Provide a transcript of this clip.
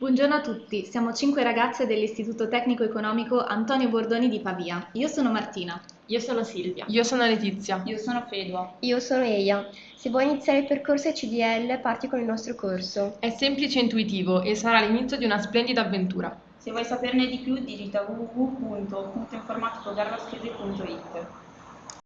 Buongiorno a tutti, siamo cinque ragazze dell'Istituto Tecnico Economico Antonio Bordoni di Pavia. Io sono Martina. Io sono Silvia. Io sono Letizia. Io sono Fedua. Io sono Eia. Se vuoi iniziare il percorso CDL, parti con il nostro corso. È semplice e intuitivo e sarà l'inizio di una splendida avventura. Se vuoi saperne di più, digita www.informaticogarraschese.it.